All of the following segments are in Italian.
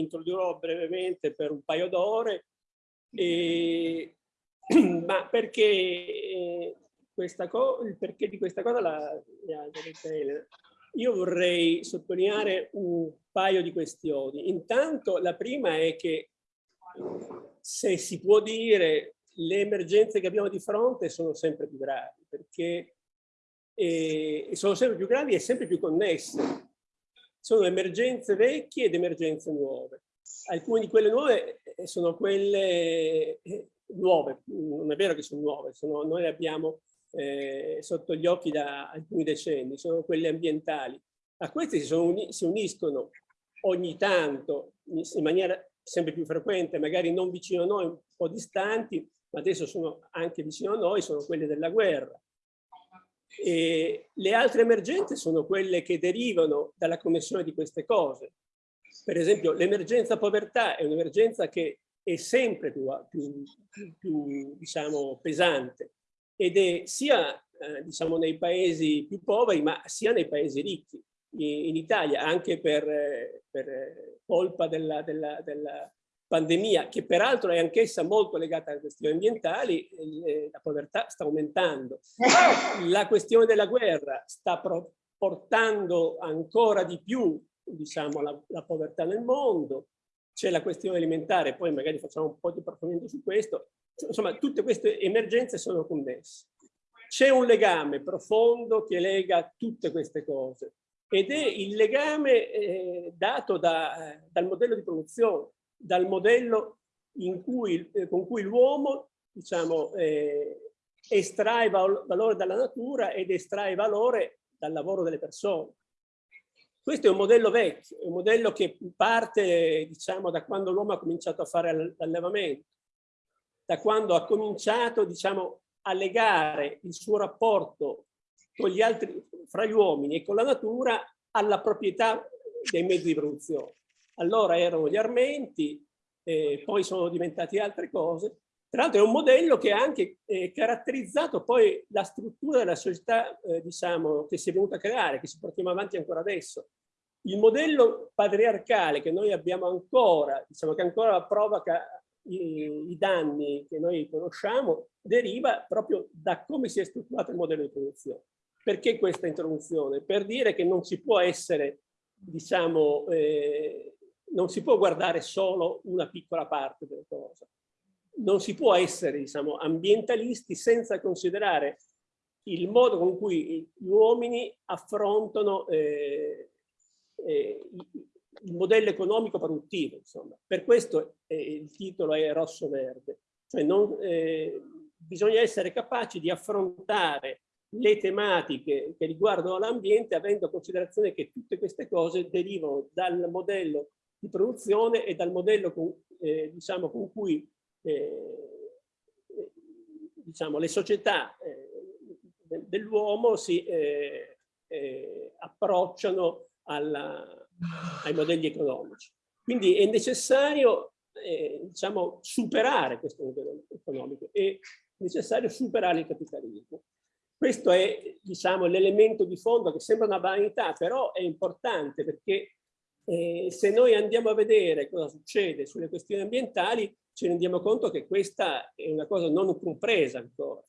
introdurrò brevemente per un paio d'ore, ma perché, eh, questa il perché di questa cosa la, ha detto Elena. Io vorrei sottolineare un paio di questioni. Intanto la prima è che se si può dire le emergenze che abbiamo di fronte sono sempre più gravi perché eh, sono sempre più gravi e sempre più connesse. Sono emergenze vecchie ed emergenze nuove. Alcune di quelle nuove eh, sono quelle eh, nuove, non è vero che sono nuove, sono, noi le abbiamo eh, sotto gli occhi da alcuni decenni, sono quelle ambientali. A queste si, uni, si uniscono ogni tanto, in maniera sempre più frequente, magari non vicino a noi, un po' distanti, ma adesso sono anche vicino a noi, sono quelle della guerra. E le altre emergenze sono quelle che derivano dalla connessione di queste cose. Per esempio, l'emergenza povertà è un'emergenza che è sempre più, più, più, diciamo, pesante ed è sia eh, diciamo, nei paesi più poveri ma sia nei paesi ricchi. In, in Italia, anche per, eh, per colpa della, della, della pandemia, che peraltro è anch'essa molto legata alle questioni ambientali, eh, la povertà sta aumentando. La questione della guerra sta portando ancora di più diciamo, la, la povertà nel mondo, c'è la questione alimentare, poi magari facciamo un po' di approfondimento su questo, insomma tutte queste emergenze sono connesse. C'è un legame profondo che lega tutte queste cose ed è il legame eh, dato da, eh, dal modello di produzione dal modello cui, eh, con cui l'uomo diciamo, eh, estrae val valore dalla natura ed estrae valore dal lavoro delle persone. Questo è un modello vecchio, è un modello che parte diciamo, da quando l'uomo ha cominciato a fare l'allevamento, da quando ha cominciato diciamo, a legare il suo rapporto con gli altri, fra gli uomini e con la natura alla proprietà dei mezzi di produzione allora erano gli armenti, eh, poi sono diventati altre cose. Tra l'altro è un modello che ha anche eh, caratterizzato poi la struttura della società, eh, diciamo, che si è venuta a creare, che si portiamo avanti ancora adesso. Il modello patriarcale che noi abbiamo ancora, diciamo che ancora provoca i, i danni che noi conosciamo, deriva proprio da come si è strutturato il modello di produzione. Perché questa introduzione? Per dire che non si può essere, diciamo, eh, non si può guardare solo una piccola parte della cosa. Non si può essere diciamo, ambientalisti senza considerare il modo con cui gli uomini affrontano eh, eh, il modello economico produttivo. Insomma. Per questo eh, il titolo è rosso-verde. Cioè eh, bisogna essere capaci di affrontare le tematiche che riguardano l'ambiente avendo considerazione che tutte queste cose derivano dal modello di produzione e dal modello con, eh, diciamo, con cui eh, diciamo, le società eh, dell'uomo si eh, eh, approcciano alla, ai modelli economici. Quindi è necessario eh, diciamo, superare questo modello economico, è necessario superare il capitalismo. Questo è diciamo, l'elemento di fondo che sembra una vanità, però è importante perché eh, se noi andiamo a vedere cosa succede sulle questioni ambientali, ci rendiamo conto che questa è una cosa non compresa ancora.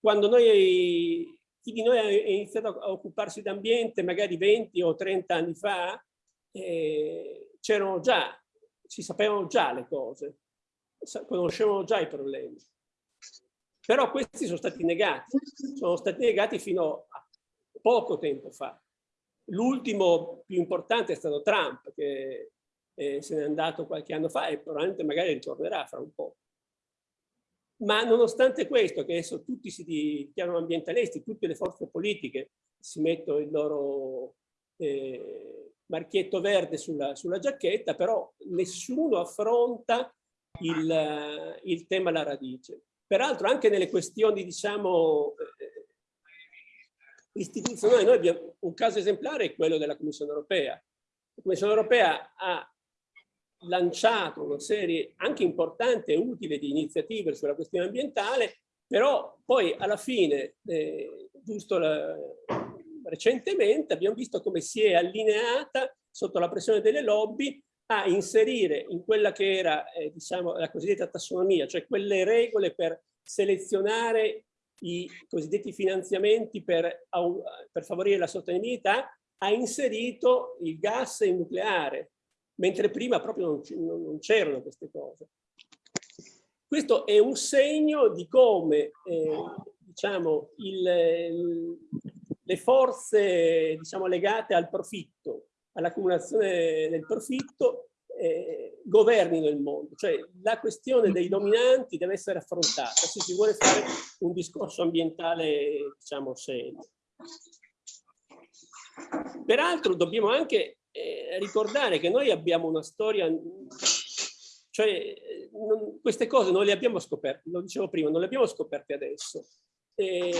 Quando noi, chi di noi ha iniziato a occuparsi d'ambiente, magari 20 o 30 anni fa, eh, c'erano già, si sapevano già le cose, conoscevano già i problemi. Però questi sono stati negati, sono stati negati fino a poco tempo fa. L'ultimo più importante è stato Trump, che eh, se n'è andato qualche anno fa e probabilmente magari ritornerà fra un po'. Ma nonostante questo, che adesso tutti si dichiarano ambientalisti, tutte le forze politiche si mettono il loro eh, marchietto verde sulla, sulla, giacchetta, però nessuno affronta il, il tema alla radice. Peraltro anche nelle questioni, diciamo, istituzionale, noi abbiamo un caso esemplare è quello della Commissione europea. La Commissione europea ha lanciato una serie anche importante e utile di iniziative sulla questione ambientale, però poi alla fine, eh, giusto la, recentemente, abbiamo visto come si è allineata sotto la pressione delle lobby, a inserire in quella che era eh, diciamo, la cosiddetta tassonomia, cioè quelle regole per selezionare i cosiddetti finanziamenti per, per favorire la sostenibilità, ha inserito il gas e il nucleare, mentre prima proprio non c'erano queste cose. Questo è un segno di come eh, diciamo, il, le forze diciamo, legate al profitto, all'accumulazione del profitto, eh, governino il mondo. Cioè la questione dei dominanti deve essere affrontata se si vuole fare un discorso ambientale diciamo, serio. Peraltro dobbiamo anche eh, ricordare che noi abbiamo una storia cioè, non, queste cose non le abbiamo scoperte, lo dicevo prima, non le abbiamo scoperte adesso. E,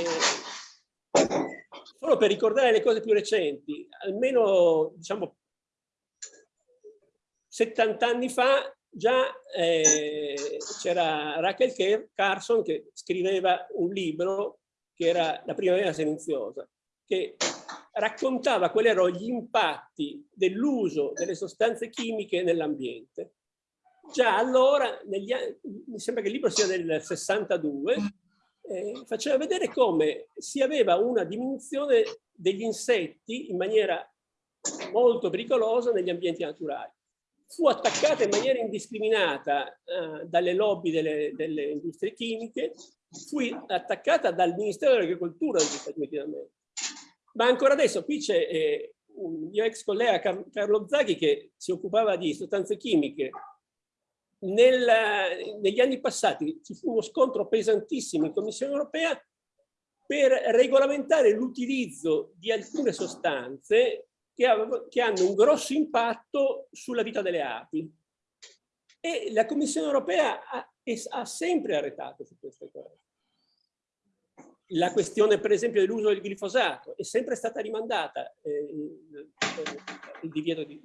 solo per ricordare le cose più recenti, almeno diciamo 70 anni fa già eh, c'era Rachel Carson che scriveva un libro che era La primavera silenziosa, che raccontava quali erano gli impatti dell'uso delle sostanze chimiche nell'ambiente già allora, negli anni, mi sembra che il libro sia del 62, eh, faceva vedere come si aveva una diminuzione degli insetti in maniera molto pericolosa negli ambienti naturali. Fu attaccata in maniera indiscriminata eh, dalle lobby delle, delle, industrie chimiche, fu attaccata dal Ministero dell'Agricoltura degli Stati Uniti d'America. Ma ancora adesso qui c'è eh, un mio ex collega Carlo Zaghi che si occupava di sostanze chimiche nel, negli anni passati ci fu uno scontro pesantissimo in Commissione europea per regolamentare l'utilizzo di alcune sostanze che, che, hanno un grosso impatto sulla vita delle api. E la Commissione europea ha, ha sempre arretato su queste cose. La questione, per esempio, dell'uso del glifosato è sempre stata rimandata, eh, il divieto di,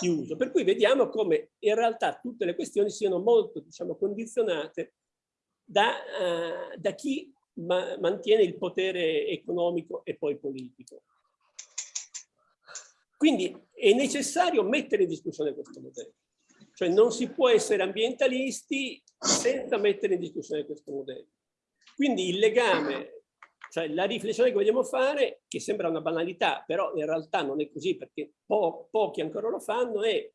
di uso. Per cui vediamo come in realtà tutte le questioni siano molto diciamo, condizionate da, uh, da chi ma mantiene il potere economico e poi politico. Quindi è necessario mettere in discussione questo modello. Cioè non si può essere ambientalisti senza mettere in discussione questo modello. Quindi il legame cioè la riflessione che vogliamo fare, che sembra una banalità, però in realtà non è così perché po pochi ancora lo fanno, è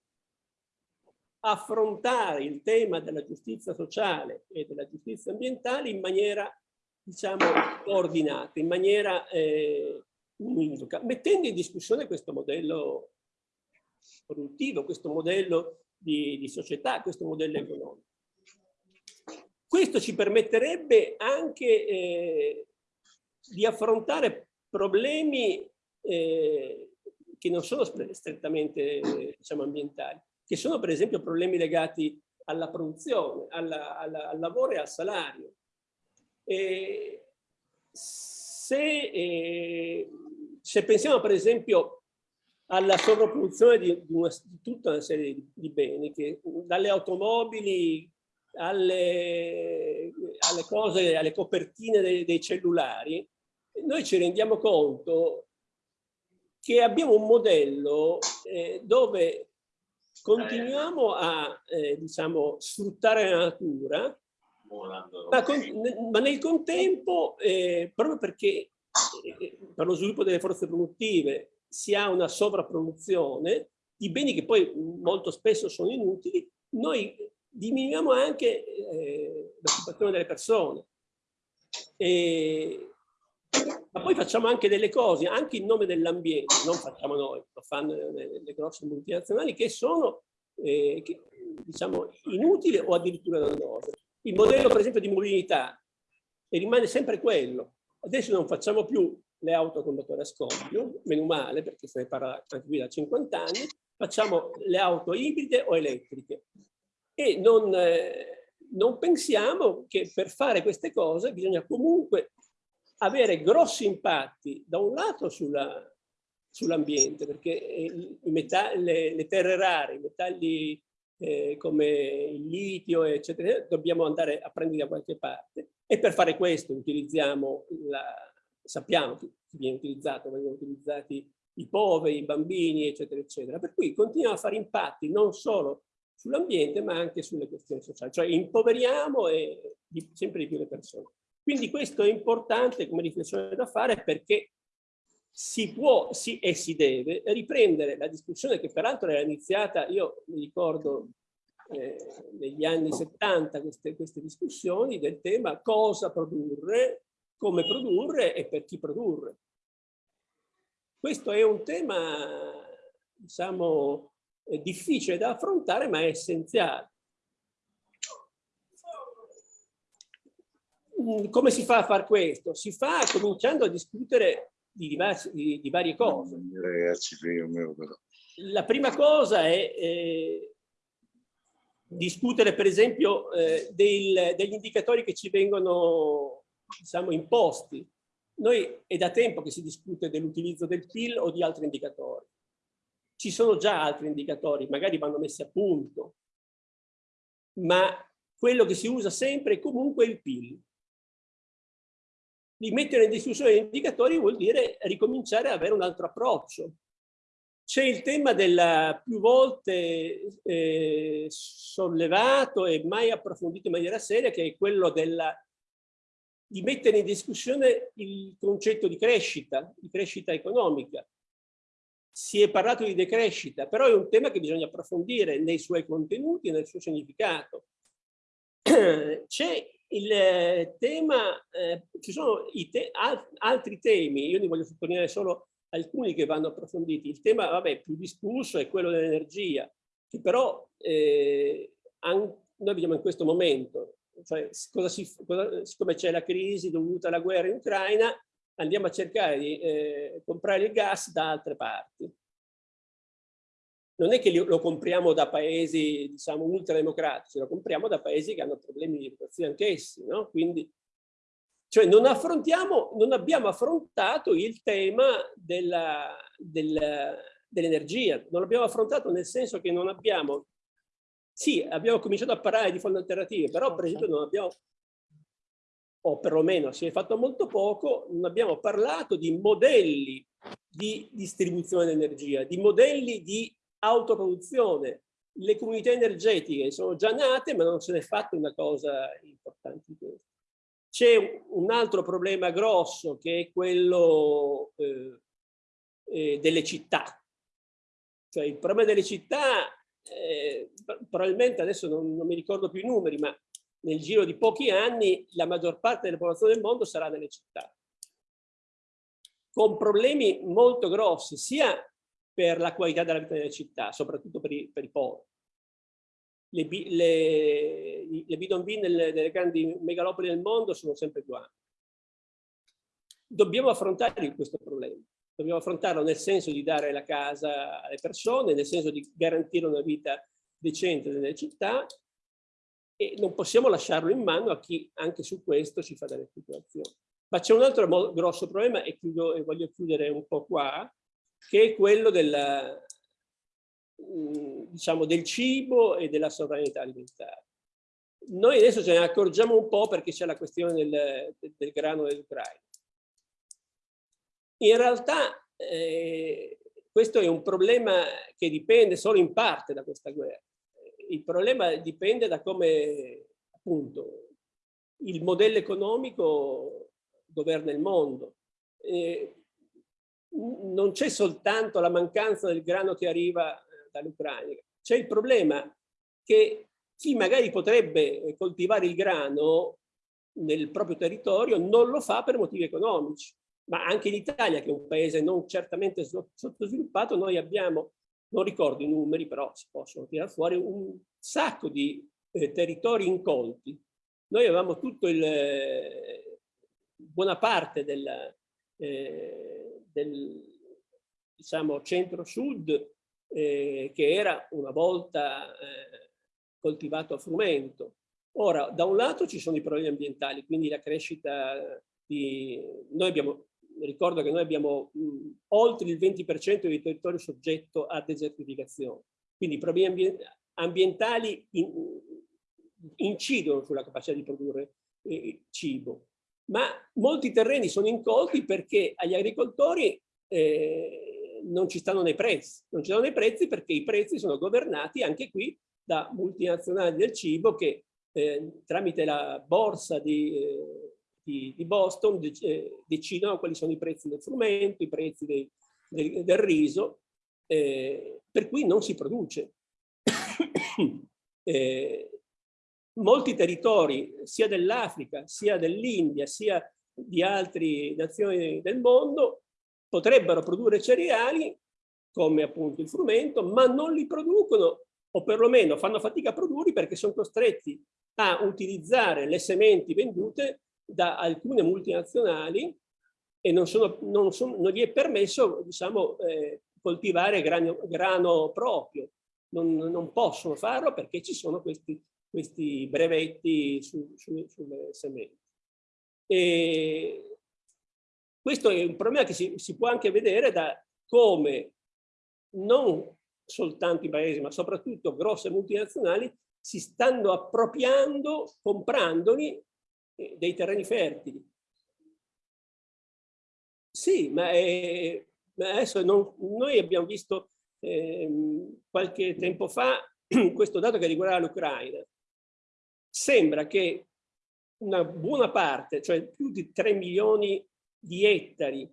affrontare il tema della giustizia sociale e della giustizia ambientale in maniera, diciamo, coordinata, in maniera eh, univoca, mettendo in discussione questo modello produttivo, questo modello di, di società, questo modello economico. Questo ci permetterebbe anche eh, di affrontare problemi eh, che non sono strettamente diciamo, ambientali, che sono per esempio problemi legati alla produzione, alla, alla, al lavoro e al salario. E se, eh, se, pensiamo per esempio alla sovrapproduzione di, una, di tutta una serie di, di, beni, che dalle automobili alle, alle cose, alle copertine dei, dei cellulari, noi ci rendiamo conto che abbiamo un modello eh, dove continuiamo a eh, diciamo, sfruttare la natura, ma, con, ma nel contempo, eh, proprio perché eh, per lo sviluppo delle forze produttive si ha una sovrapproduzione di beni che poi molto spesso sono inutili, noi diminuiamo anche eh, l'occupazione delle persone. E, ma poi facciamo anche delle cose, anche in nome dell'ambiente, non facciamo noi, lo fanno le, le grosse multinazionali, che sono eh, che, diciamo, inutili o addirittura dannose. Il modello, per esempio, di mobilità rimane sempre quello. Adesso non facciamo più le auto con motore a scoppio, meno male, perché se ne parla anche qui da 50 anni, facciamo le auto ibride o elettriche. E non, eh, non pensiamo che per fare queste cose bisogna comunque avere grossi impatti da un lato sull'ambiente, sull perché le, le, terre rare, i metalli eh, come il litio, eccetera, dobbiamo andare a prendere da qualche parte e per fare questo utilizziamo, la, sappiamo che viene utilizzato, vengono utilizzati i poveri, i bambini, eccetera, eccetera. Per cui continuiamo a fare impatti non solo sull'ambiente, ma anche sulle questioni sociali. Cioè impoveriamo e sempre di più le persone. Quindi questo è importante come riflessione da fare perché si può si, e si deve riprendere la discussione che peraltro era iniziata, io mi ricordo eh, negli anni 70 queste, queste discussioni del tema cosa produrre, come produrre e per chi produrre. Questo è un tema, diciamo, difficile da affrontare, ma è essenziale. Mm, come si fa a fare questo? Si fa cominciando a discutere di, di, di varie cose. Ragazzi, La prima cosa è eh, discutere per esempio eh, del, degli indicatori che ci vengono diciamo, imposti. Noi è da tempo che si discute dell'utilizzo del PIL o di altri indicatori. Ci sono già altri indicatori, magari vanno messi a punto, ma quello che si usa sempre è comunque il PIL di mettere in discussione gli indicatori vuol dire ricominciare ad avere un altro approccio. C'è il tema del più volte eh, sollevato e mai approfondito in maniera seria, che è quello della, di mettere in discussione il concetto di crescita, di crescita economica. Si è parlato di decrescita, però è un tema che bisogna approfondire nei suoi contenuti e nel suo significato. C'è il eh, tema, eh, ci sono te al altri temi, io ne voglio sottolineare solo alcuni che vanno approfonditi. Il tema, vabbè, più discusso è quello dell'energia, che però eh, noi vediamo in questo momento, cioè cosa si, cosa, siccome c'è la crisi dovuta alla guerra in Ucraina, andiamo a cercare di eh, comprare il gas da altre parti non è che lo compriamo da paesi, diciamo, ultrademocratici, lo compriamo da paesi che hanno problemi di educazione anch'essi, no? Quindi, cioè non non abbiamo affrontato il tema dell'energia, dell non l'abbiamo affrontato nel senso che non abbiamo, sì, abbiamo cominciato a parlare di fonti alternative, però per esempio non abbiamo, o perlomeno si è fatto molto poco, non abbiamo parlato di modelli di distribuzione dell'energia, di modelli di autoproduzione. Le comunità energetiche sono già nate, ma non se ne è fatta una cosa importante. C'è un altro problema grosso che è quello eh, eh, delle città. Cioè il problema delle città, eh, probabilmente adesso non, non mi ricordo più i numeri, ma nel giro di pochi anni la maggior parte della popolazione del mondo sarà nelle città. Con problemi molto grossi, sia per la qualità della vita delle città, soprattutto per i, per i poveri. Le, le, le bidonville nelle, nelle grandi megalopoli del mondo sono sempre più ampie. Dobbiamo affrontare questo problema. Dobbiamo affrontarlo nel senso di dare la casa alle persone, nel senso di garantire una vita decente nelle città e non possiamo lasciarlo in mano a chi anche su questo ci fa delle speculazioni. Ma c'è un altro grosso problema e, chiudo, e voglio chiudere un po' qua, che è quello del, mm, diciamo, del cibo e della sovranità alimentare. Noi adesso ce ne accorgiamo un po' perché c'è la questione del, del grano dell'Ucraina. In realtà eh, questo è un problema che dipende solo in parte da questa guerra. Il problema dipende da come appunto il modello economico governa il mondo. Eh, non c'è soltanto la mancanza del grano che arriva eh, dall'Ucraina, c'è il problema che chi magari potrebbe coltivare il grano nel proprio territorio non lo fa per motivi economici. Ma anche in Italia, che è un paese non certamente sottosviluppato, noi abbiamo, non ricordo i numeri, però si possono tirare fuori un sacco di eh, territori incolti. Noi avevamo tutto il, buona parte del, eh, del diciamo, centro-sud eh, che era una volta eh, coltivato a frumento. Ora, da un lato ci sono i problemi ambientali, quindi la crescita di... Noi abbiamo, ricordo che noi abbiamo mh, oltre il 20% di territorio soggetto a desertificazione, quindi i problemi ambientali in, incidono sulla capacità di produrre eh, cibo ma molti terreni sono incolti perché agli agricoltori eh, non ci stanno nei prezzi. Non ci stanno nei prezzi perché i prezzi sono governati anche qui da multinazionali del cibo che eh, tramite la borsa di, eh, di, di Boston de, eh, decidono quali sono i prezzi del frumento, i prezzi dei, del, del, riso, eh, per cui non si produce. Eh, molti territori, sia dell'Africa, sia dell'India, sia di altre nazioni del mondo, potrebbero produrre cereali, come appunto il frumento, ma non li producono, o perlomeno fanno fatica a produrli perché sono costretti a utilizzare le sementi vendute da alcune multinazionali e non, sono, non, sono, non gli è permesso diciamo, eh, coltivare grano, grano proprio. Non, non, possono farlo perché ci sono questi, questi brevetti su, su, sulle sementi. E questo è un problema che si, si può anche vedere da come non soltanto i paesi, ma soprattutto grosse multinazionali si stanno appropriando, comprandoli, dei terreni fertili. Sì, ma, è, ma adesso non, noi abbiamo visto eh, qualche tempo fa questo dato che riguarda l'Ucraina. Sembra che una buona parte, cioè più di 3 milioni di ettari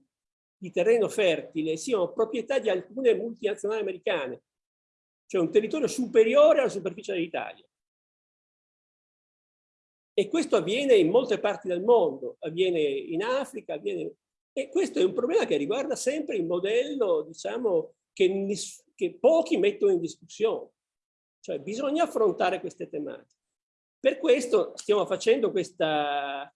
di terreno fertile siano proprietà di alcune multinazionali americane cioè un territorio superiore alla superficie dell'Italia. E questo avviene in molte parti del mondo, avviene in Africa, avviene... e questo è un problema che riguarda sempre il modello, diciamo, che, che pochi mettono in discussione. Cioè bisogna affrontare queste tematiche. Per questo stiamo facendo questa,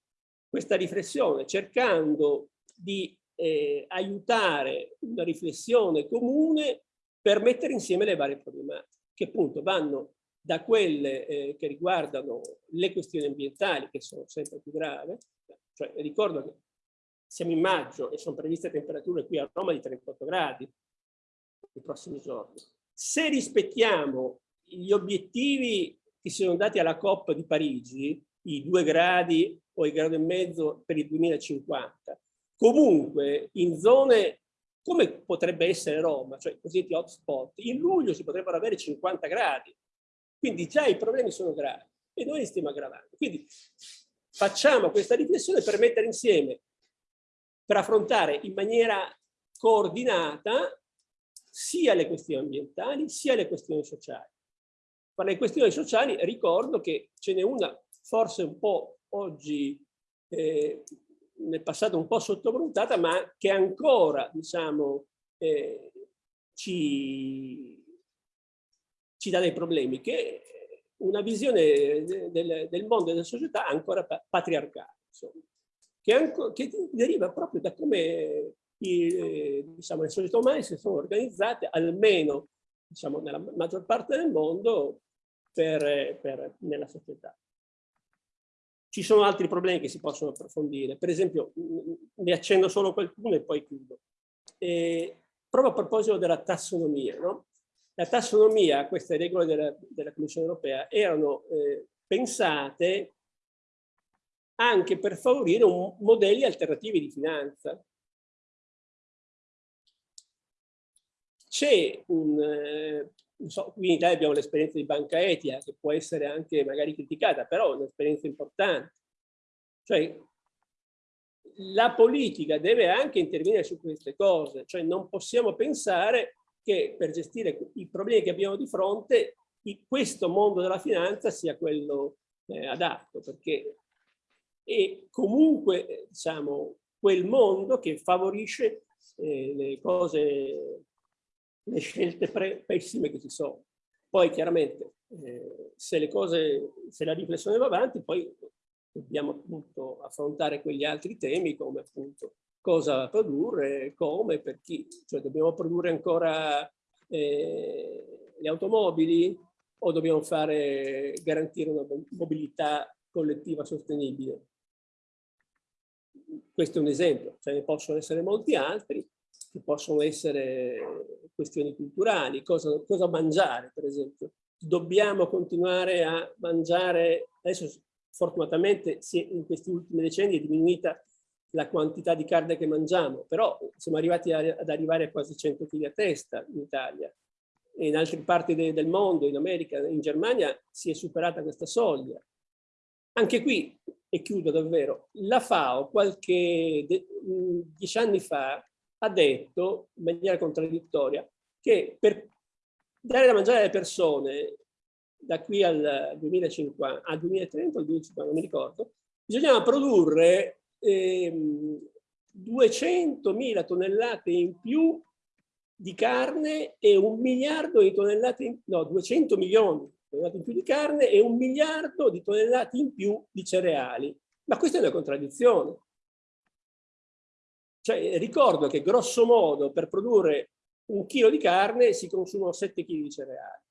questa riflessione, cercando di eh, aiutare una riflessione comune per mettere insieme le varie problematiche, che appunto vanno da quelle eh, che riguardano le questioni ambientali, che sono sempre più gravi, cioè ricordo che siamo in maggio e sono previste temperature qui a Roma di 38 gradi nei prossimi giorni. Se rispettiamo gli obiettivi che si sono dati alla COP di Parigi, i due gradi o il grado e mezzo per il 2050, comunque in zone come potrebbe essere Roma, cioè i cosiddetti hotspot, in luglio si potrebbero avere 50 gradi. Quindi già i problemi sono gravi e noi li stiamo aggravando. Quindi facciamo questa riflessione per mettere insieme, per affrontare in maniera coordinata sia le questioni ambientali sia le questioni sociali. Per le questioni sociali ricordo che ce n'è una forse un po' oggi eh, nel passato un po' sottovalutata, ma che ancora diciamo, eh, ci, ci dà dei problemi, che una visione del, del mondo e della società ancora patriarcale, insomma, che, anco, che, deriva proprio da come i, diciamo, le società umane si sono organizzate, almeno diciamo, nella maggior parte del mondo, per, per, nella società. Ci sono altri problemi che si possono approfondire, per esempio, ne accendo solo qualcuno e poi chiudo. E, proprio a proposito della tassonomia, no? La tassonomia, queste regole della, della Commissione europea, erano eh, pensate anche per favorire un, modelli alternativi di finanza. C'è un, eh, so, qui in Italia abbiamo l'esperienza di banca etica che può essere anche magari criticata, però è un'esperienza importante. Cioè, la politica deve anche intervenire su queste cose, cioè non possiamo pensare che per gestire i problemi che abbiamo di fronte questo mondo della finanza sia quello eh, adatto, perché è comunque diciamo, quel mondo che favorisce eh, le cose le scelte pessime che ci sono. Poi chiaramente eh, se le cose, se la riflessione va avanti, poi dobbiamo appunto affrontare quegli altri temi come appunto cosa produrre, come, per chi, cioè dobbiamo produrre ancora eh, le automobili o dobbiamo fare, garantire una mobilità collettiva sostenibile. Questo è un esempio, ce ne possono essere molti altri, che possono essere questioni culturali, cosa, cosa mangiare per esempio. Dobbiamo continuare a mangiare, adesso fortunatamente in questi ultimi decenni è diminuita la quantità di carne che mangiamo, però siamo arrivati a, ad arrivare a quasi 100 kg a testa in Italia. E in altre parti de, del mondo, in America, in Germania, si è superata questa soglia. Anche qui, e chiudo davvero, la FAO qualche dieci anni fa ha detto, in maniera contraddittoria, che per dare da mangiare alle persone da qui al 2050, al 2030 o al 2050, non mi ricordo, bisognava produrre ehm, 200.000 tonnellate in più di carne e un miliardo di tonnellate, in, no, 200 milioni di tonnellate in più di carne e un miliardo di tonnellate in più di cereali. Ma questa è una contraddizione. Cioè, ricordo che grosso modo per produrre un chilo di carne si consumano 7 kg di cereali.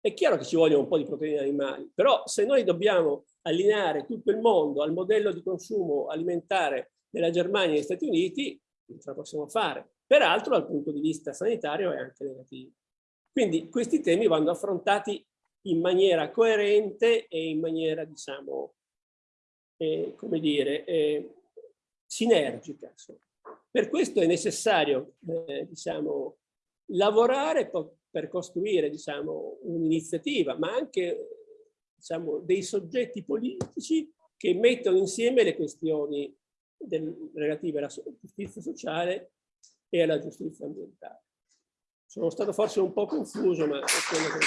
È chiaro che ci vogliono un po' di proteine animali, però se noi dobbiamo allineare tutto il mondo al modello di consumo alimentare della Germania e degli Stati Uniti, non ce la possiamo fare. Peraltro dal punto di vista sanitario è anche negativo. Quindi questi temi vanno affrontati in maniera coerente e in maniera, diciamo, eh, come dire, eh, sinergica. Insomma. Per questo è necessario, eh, diciamo, lavorare per costruire, diciamo, un'iniziativa, ma anche diciamo, dei soggetti politici che mettono insieme le questioni del, relative alla giustizia sociale e alla giustizia ambientale. Sono stato forse un po' confuso, ma è quello che...